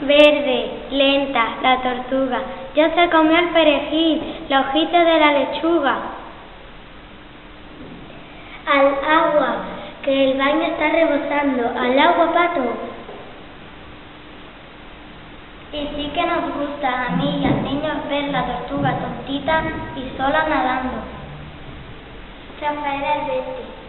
Verde, lenta, la tortuga. Ya se comió el perejil, la hojita de la lechuga. Al agua, que el baño está rebosando. Al agua, pato. Y sí que nos gusta a mí y al niño ver la tortuga tontita y sola nadando. Rafael Alberti.